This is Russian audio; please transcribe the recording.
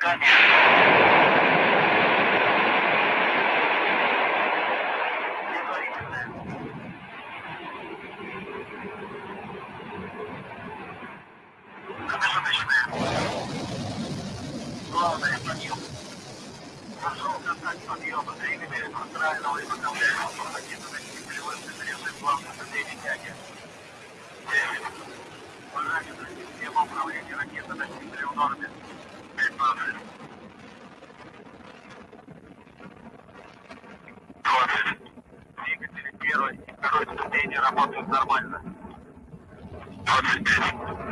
Промежуточное. Главное подъем. Прошел контакт подъема. Двигатель пространного изготовляемого ракетоноситель превышен режим главной цели тяги. 9. Параметры системы управления ракетоносителем в норме. И второй ступени работают нормально. 25.